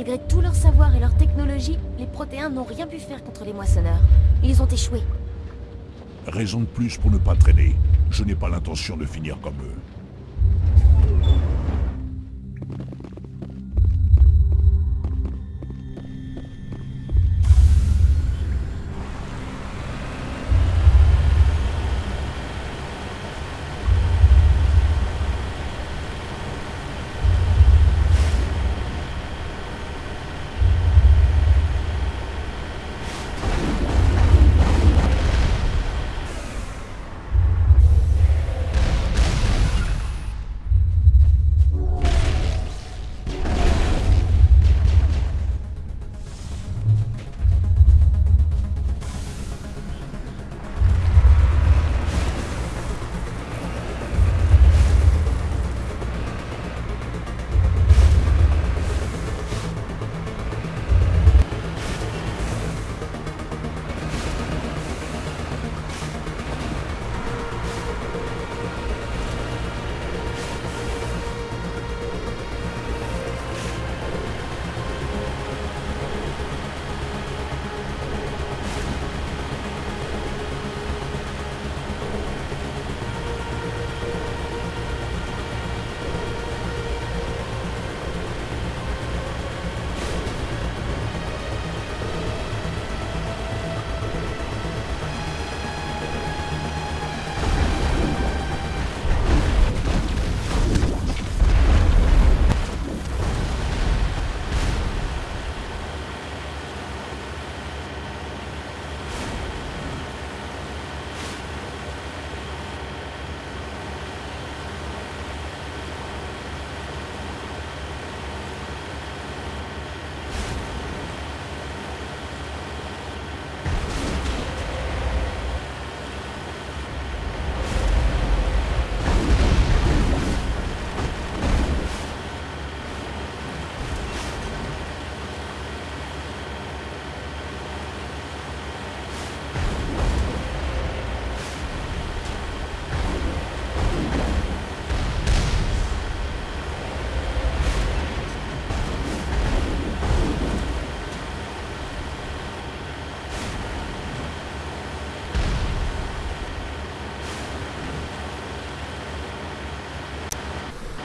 Malgré tout leur savoir et leur technologie, les protéins n'ont rien pu faire contre les moissonneurs. Ils ont échoué. Raison de plus pour ne pas traîner. Je n'ai pas l'intention de finir comme eux.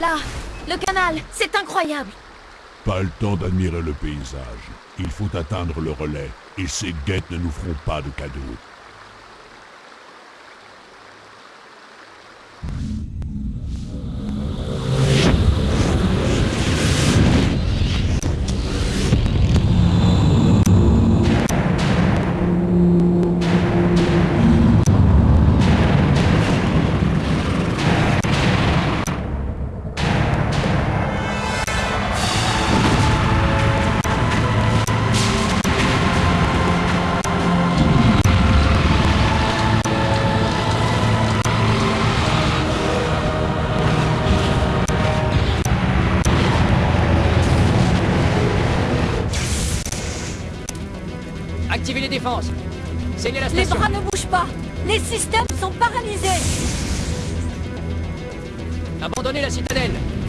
Là Le canal C'est incroyable Pas le temps d'admirer le paysage. Il faut atteindre le relais, et ces guettes ne nous feront pas de cadeaux.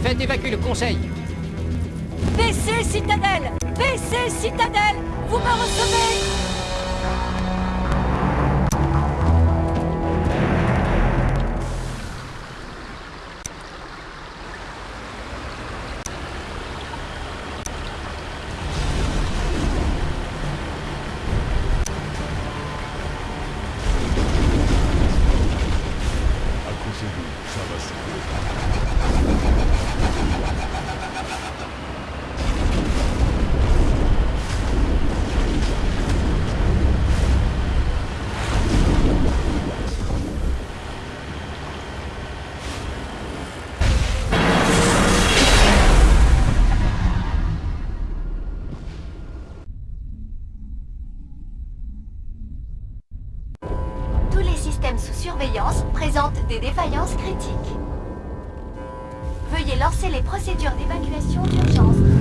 Faites évacuer le conseil. Baissez, citadelle! Baissez, citadelle! Vous me recevez d'évacuation d'urgence.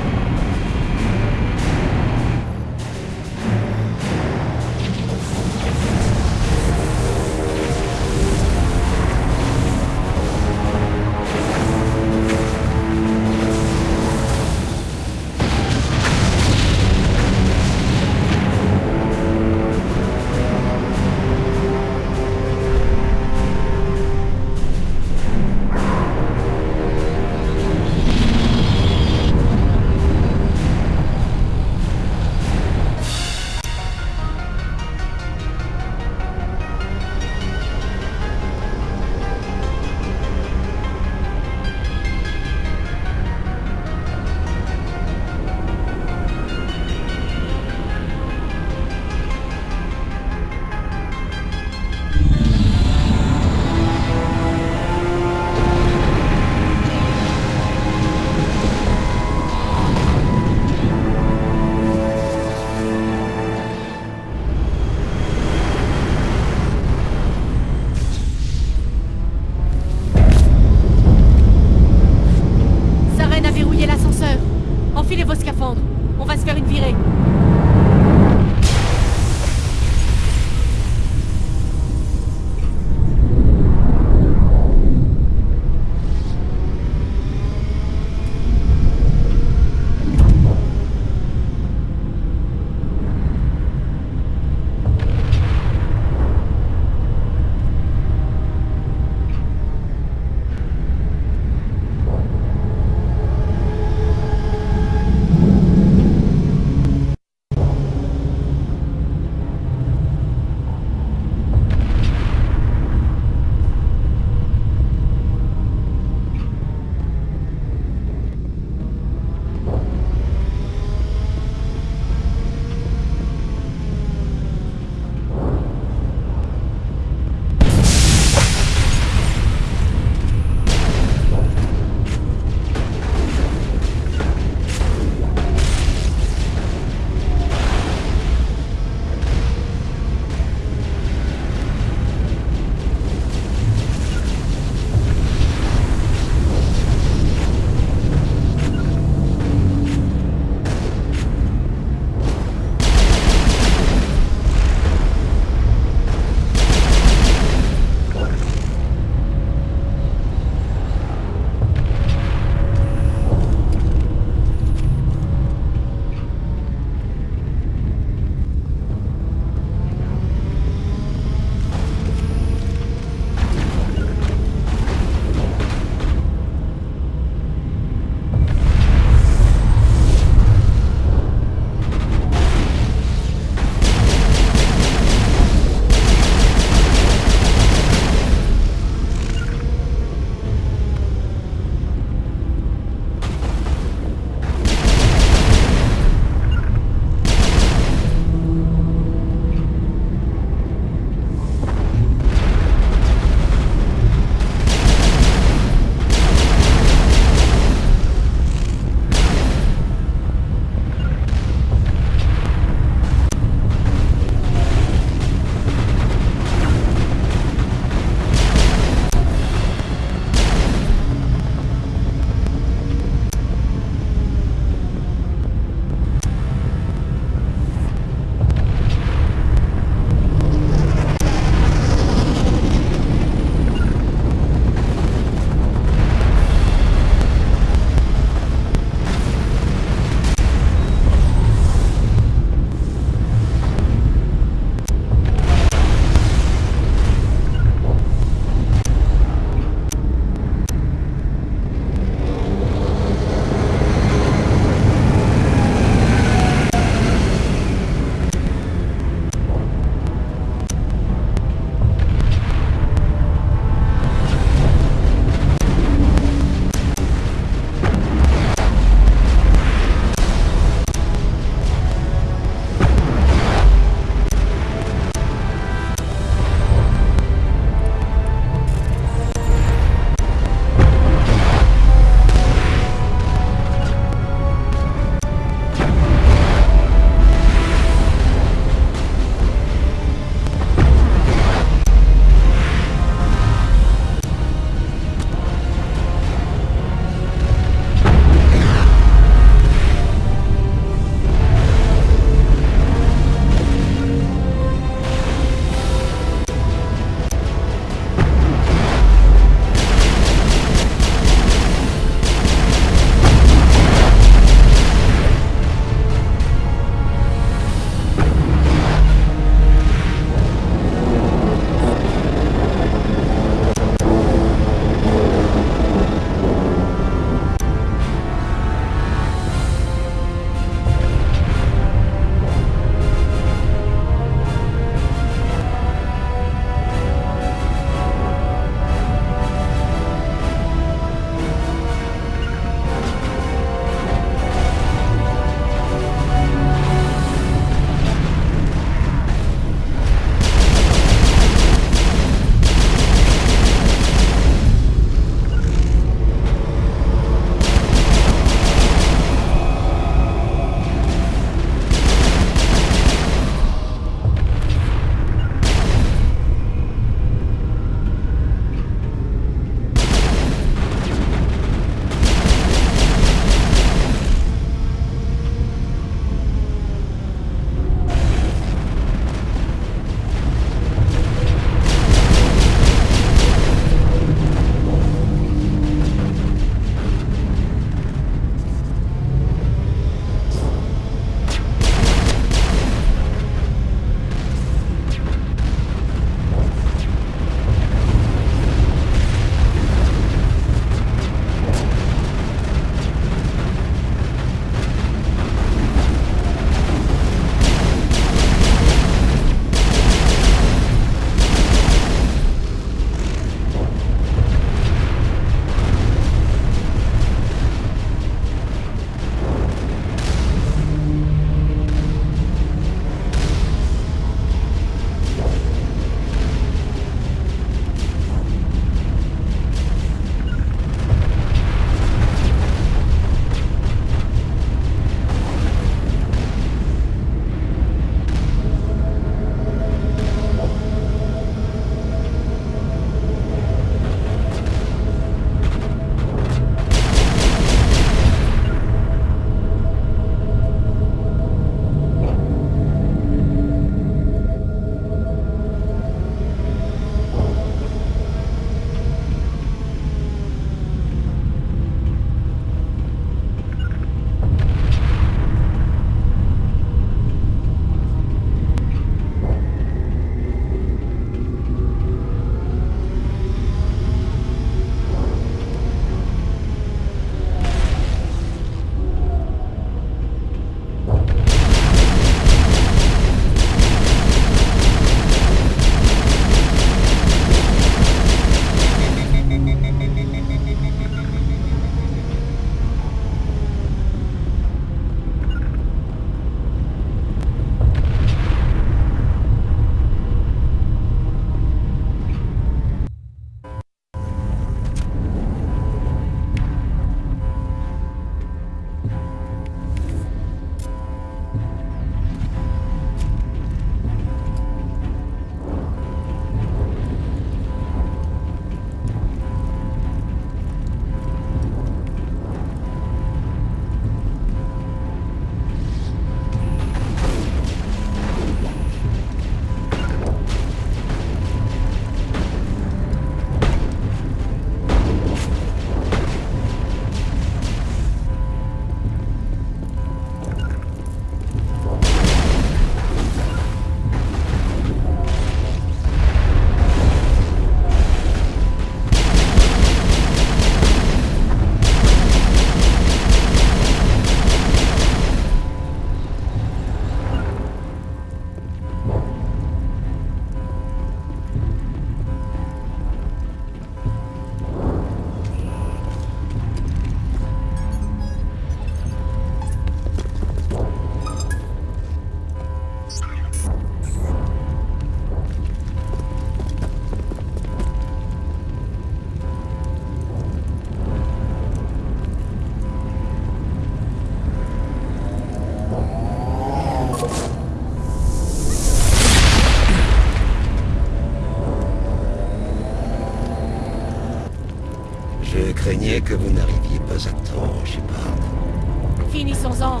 Que vous n'arriviez pas à temps, Shepard. Finissons-en.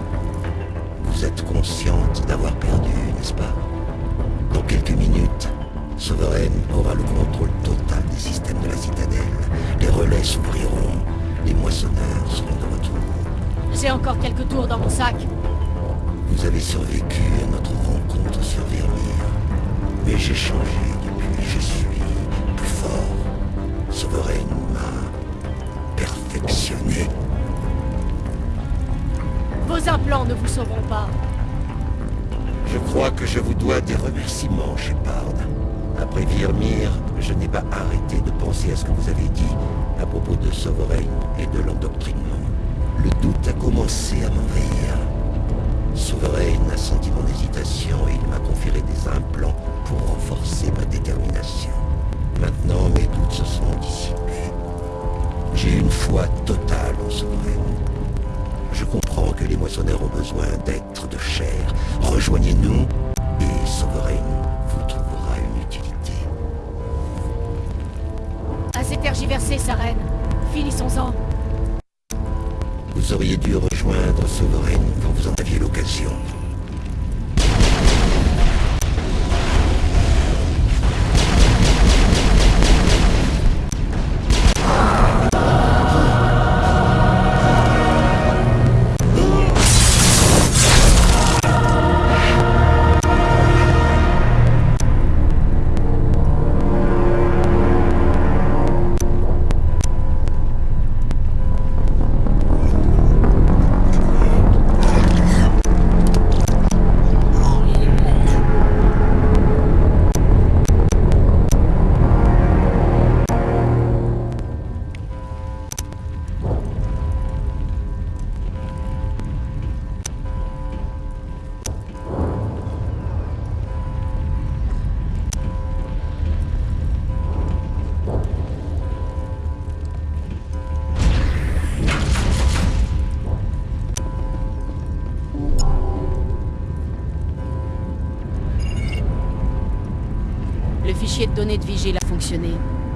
Vous êtes consciente d'avoir perdu, n'est-ce pas? Dans quelques minutes, Sovereign aura le contrôle total des systèmes de la citadelle. Les relais s'ouvriront, les moissonneurs seront de retour. J'ai encore quelques tours dans mon sac. Vous avez survécu à notre rencontre sur Vermeer. Mais j'ai changé depuis, je suis plus fort. Sovereign Implants ne vous sauveront pas. Je crois que je vous dois des remerciements, Shepard. Après Virmir, je n'ai pas arrêté de penser à ce que vous avez dit à propos de Sovereign et de l'endoctrinement. Le doute a commencé à m'envahir. Sovereign a senti mon hésitation et il m'a conféré des implants pour renforcer ma détermination. Maintenant, mes doutes se sont dissipés. J'ai une foi totale en Sovereign. Je comprends que les moissonneurs ont besoin d'êtres de chair. Rejoignez-nous et Sovereign vous trouvera une utilité. Assez tergiversé, sa reine. Finissons-en. Vous auriez dû rejoindre Sovereign quand vous en aviez l'occasion.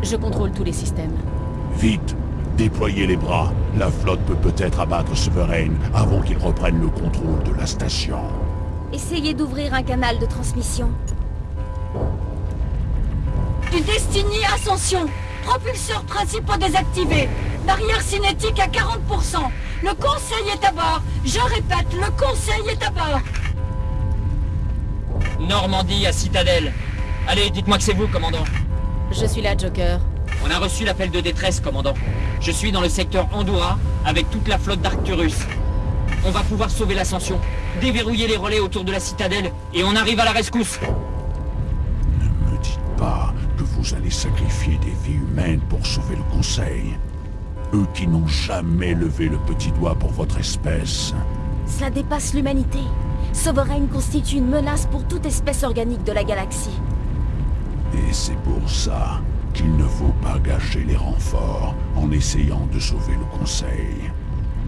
Je contrôle tous les systèmes. Vite Déployez les bras. La flotte peut peut-être abattre Sovereign avant qu'il reprenne le contrôle de la station. Essayez d'ouvrir un canal de transmission. Du Destiny Ascension Propulseurs principaux désactivés Barrière cinétique à 40% Le conseil est à bord Je répète, le conseil est à bord Normandie à Citadelle. Allez, dites-moi que c'est vous, commandant. Je suis là, Joker. On a reçu l'appel de détresse, commandant. Je suis dans le secteur Andorra, avec toute la flotte d'Arcturus. On va pouvoir sauver l'ascension, déverrouiller les relais autour de la citadelle, et on arrive à la rescousse. Ne me dites pas que vous allez sacrifier des vies humaines pour sauver le Conseil. Eux qui n'ont jamais levé le petit doigt pour votre espèce. Cela dépasse l'humanité. Sovereign constitue une menace pour toute espèce organique de la galaxie. Et c'est pour ça qu'il ne faut pas gâcher les renforts en essayant de sauver le Conseil.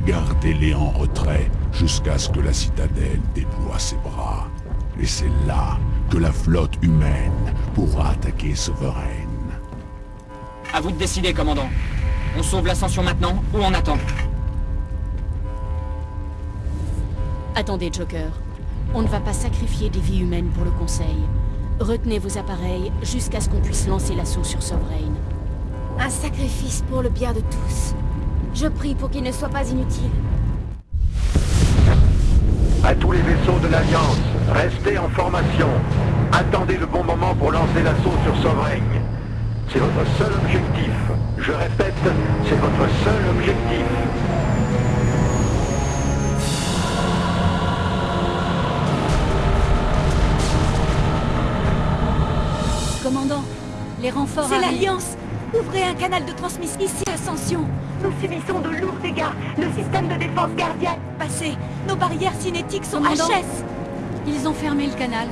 Gardez-les en retrait jusqu'à ce que la citadelle déploie ses bras. Et c'est là que la flotte humaine pourra attaquer Sovereign. À vous de décider, commandant. On sauve l'ascension maintenant, ou on attend Attendez, Joker. On ne va pas sacrifier des vies humaines pour le Conseil. Retenez vos appareils jusqu'à ce qu'on puisse lancer l'assaut sur Sovereign. Un sacrifice pour le bien de tous. Je prie pour qu'il ne soit pas inutile. À tous les vaisseaux de l'Alliance, restez en formation. Attendez le bon moment pour lancer l'assaut sur Sovereign. C'est votre seul objectif. Je répète, c'est votre seul objectif. Les renforts C'est l'Alliance Ouvrez un canal de transmission ici, Ascension Nous subissons de lourds dégâts. Le système de défense gardienne. Passez Nos barrières cinétiques sont Commandant. HS Ils ont fermé le canal.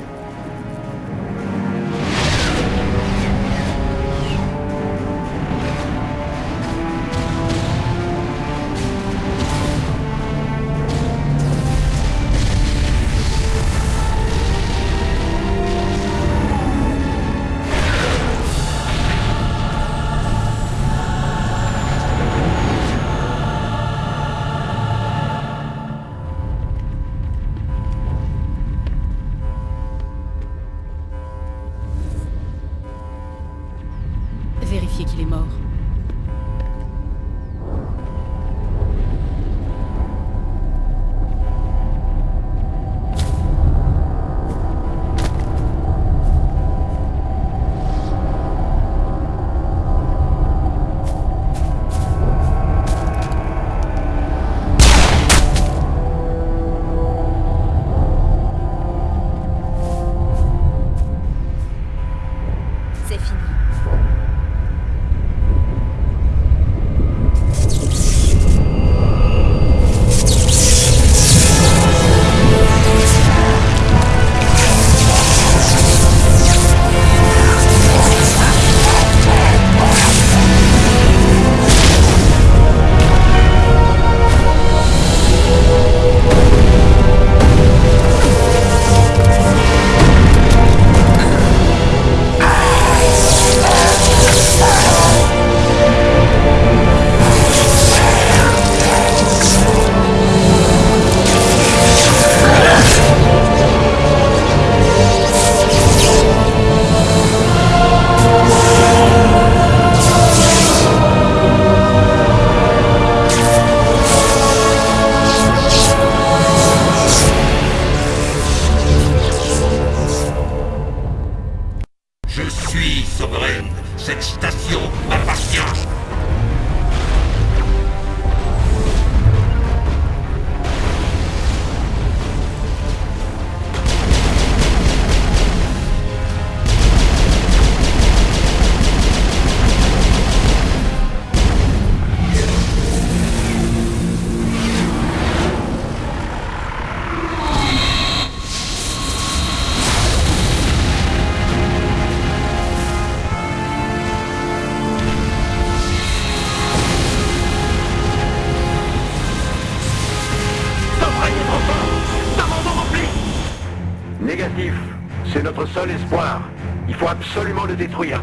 Détruire,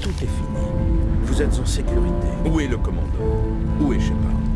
Tout est fini. Vous êtes en sécurité. Où est le commandant Où est Shepard?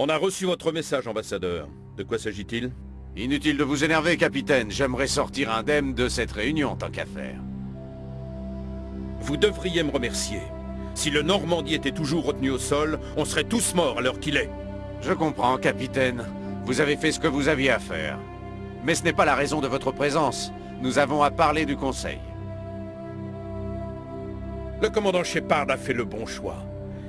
On a reçu votre message, ambassadeur. De quoi s'agit-il Inutile de vous énerver, capitaine. J'aimerais sortir indemne de cette réunion, tant qu'à faire. Vous devriez me remercier. Si le Normandie était toujours retenu au sol, on serait tous morts à l'heure qu'il est. Je comprends, capitaine. Vous avez fait ce que vous aviez à faire. Mais ce n'est pas la raison de votre présence. Nous avons à parler du Conseil. Le commandant Shepard a fait le bon choix.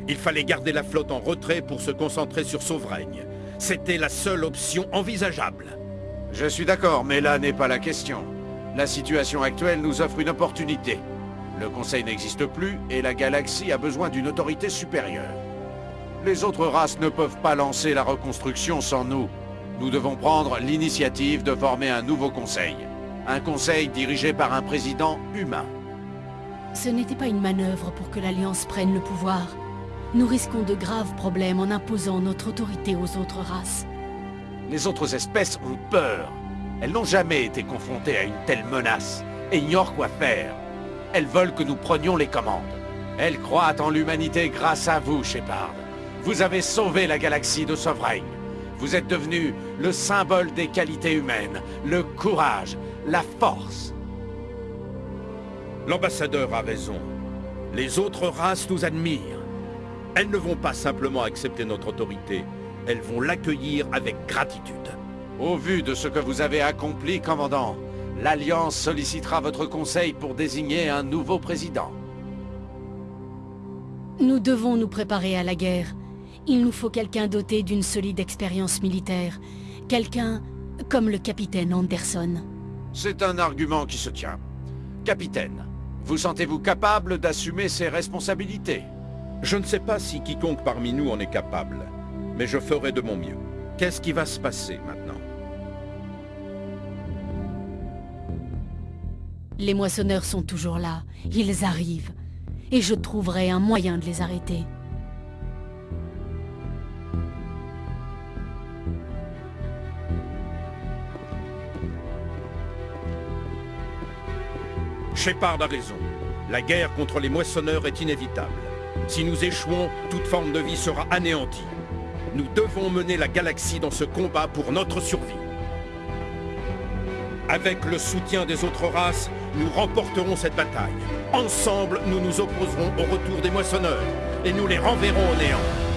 Il fallait garder la flotte en retrait pour se concentrer sur Sauvraigne. C'était la seule option envisageable. Je suis d'accord, mais là n'est pas la question. La situation actuelle nous offre une opportunité. Le Conseil n'existe plus et la galaxie a besoin d'une autorité supérieure. Les autres races ne peuvent pas lancer la reconstruction sans nous. Nous devons prendre l'initiative de former un nouveau conseil. Un conseil dirigé par un président humain. Ce n'était pas une manœuvre pour que l'Alliance prenne le pouvoir. Nous risquons de graves problèmes en imposant notre autorité aux autres races. Les autres espèces ont peur. Elles n'ont jamais été confrontées à une telle menace et ignorent quoi faire. Elles veulent que nous prenions les commandes. Elle croit en l'humanité grâce à vous, Shepard. Vous avez sauvé la galaxie de Sovereign. Vous êtes devenu le symbole des qualités humaines, le courage, la force. L'ambassadeur a raison. Les autres races nous admirent. Elles ne vont pas simplement accepter notre autorité, elles vont l'accueillir avec gratitude. Au vu de ce que vous avez accompli, commandant, l'Alliance sollicitera votre conseil pour désigner un nouveau président. Nous devons nous préparer à la guerre. Il nous faut quelqu'un doté d'une solide expérience militaire. Quelqu'un comme le capitaine Anderson. C'est un argument qui se tient. Capitaine, vous sentez-vous capable d'assumer ces responsabilités? Je ne sais pas si quiconque parmi nous en est capable, mais je ferai de mon mieux. Qu'est-ce qui va se passer maintenant? Les moissonneurs sont toujours là. Ils arrivent. Et je trouverai un moyen de les arrêter. Shepard a raison. La guerre contre les moissonneurs est inévitable. Si nous échouons, toute forme de vie sera anéantie. Nous devons mener la galaxie dans ce combat pour notre survie. Avec le soutien des autres races, nous remporterons cette bataille. Ensemble, nous nous opposerons au retour des moissonneurs et nous les renverrons au néant.